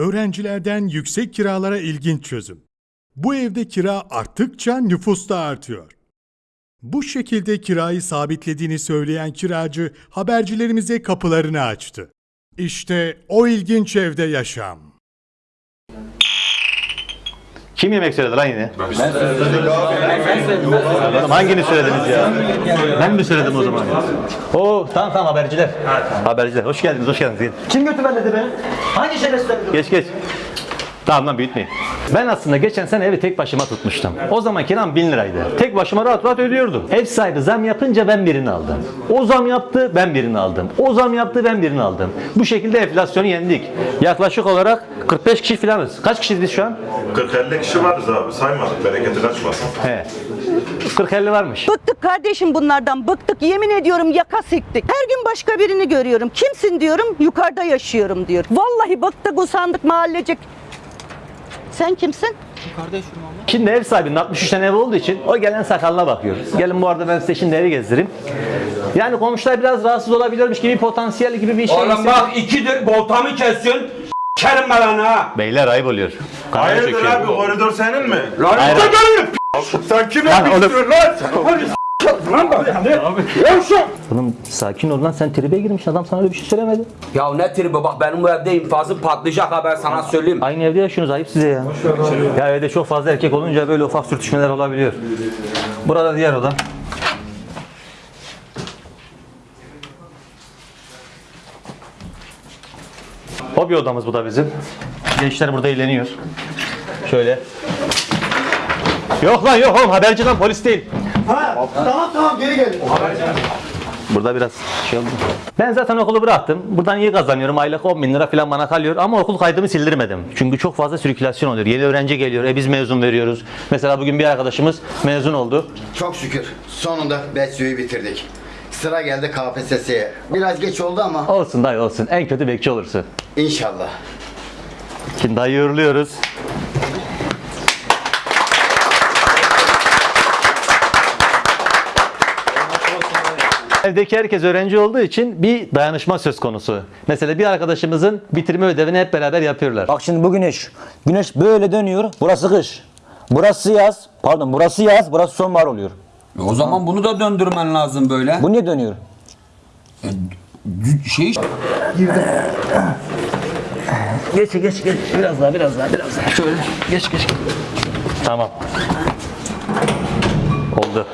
Öğrencilerden yüksek kiralara ilginç çözüm. Bu evde kira arttıkça nüfus da artıyor. Bu şekilde kirayı sabitlediğini söyleyen kiracı habercilerimize kapılarını açtı. İşte o ilginç evde yaşam. Kim yemek söyledi lan yine? Ben söyledim Oğlum hangini söylediniz ya? Ben mi söyledim o zaman? Oo tamam tamam haberciler. Haberciler hoş geldiniz hoş geldiniz. Kim götürmedi beni? Hangi şerefsizler? Geç geç. Tamam lan büyütmeyin. Ben aslında geçen sene evi tek başıma tutmuştum. O zaman kiram 1000 liraydı. Tek başıma rahat rahat ödüyordum. Ev sahibi zam yapınca ben birini aldım. O zam yaptı ben birini aldım. O zam yaptı ben birini aldım. Bu şekilde enflasyonu yendik. Yaklaşık olarak 45 kişi falanız. Kaç kişiyiz biz şu an? 40-50 kişi varız abi saymadık bereketi kaçmasın. He. 40-50 varmış. Bıktık kardeşim bunlardan bıktık yemin ediyorum yaka siktik. Her gün başka birini görüyorum. Kimsin diyorum yukarıda yaşıyorum diyor. Vallahi bıktık usandık mahallecik. Sen kimsin? Şimdi ev sahibinin 63 tane ev olduğu için o gelen sakalına bakıyor. Gelin bu arada ben size şimdi evi gezdireyim. Yani komşular biraz rahatsız olabilirmiş gibi potansiyel gibi bir şey. Oğlum bak ikidir voltamı kesiyorsun. Kerim ben ha. Beyler ayıp oluyor. Kamera Hayırdır çekiyor. abi koridor senin mi? Lan Hayır. işte gelin. Sen kime Lan oğlum. bitiyorsun lan? Oğlum sakin ol lan sen tribe girmiş adam sana öyle bir şey söylemedi. Ya ne tribi bak benim bu evde infazım patlayacak ha ben sana söyleyeyim. Aynı evde yaşıyorsunuz ayıp size ya. Ya evde çok fazla erkek olunca böyle ufak sürtüşmeler olabiliyor. Burada diğer oda. Hobi odamız bu da bizim. Gençler burada eğleniyor. Şöyle. Yok lan yok oğlum haberci lan polis değil. Tamam tamam geri gelin. Burada biraz şey oldu. Ben zaten okulu bıraktım. Buradan iyi kazanıyorum. Aylık 10 bin lira falan bana kalıyor. Ama okul kaydımı sildirmedim. Çünkü çok fazla sirkülasyon oluyor. Yeni öğrenci geliyor. E biz mezun veriyoruz. Mesela bugün bir arkadaşımız mezun oldu. Çok şükür sonunda Betsu'yu bitirdik. Sıra geldi KPSS'ye. Biraz geç oldu ama Olsun dayı olsun. En kötü bekçi olursun. inşallah. Şimdi dayı uğurluyoruz. Evdeki herkes öğrenci olduğu için bir dayanışma söz konusu. Mesela bir arkadaşımızın bitirme ödevini hep beraber yapıyorlar. Bak şimdi bu güneş. Güneş böyle dönüyor. Burası kış. Burası yaz. Pardon burası yaz. Burası sonbahar oluyor. E O zaman bunu da döndürmen lazım böyle. Bu niye dönüyor? Şey Geç geç geç. Biraz daha biraz daha biraz daha. Şöyle geç geç. Tamam. Oldu.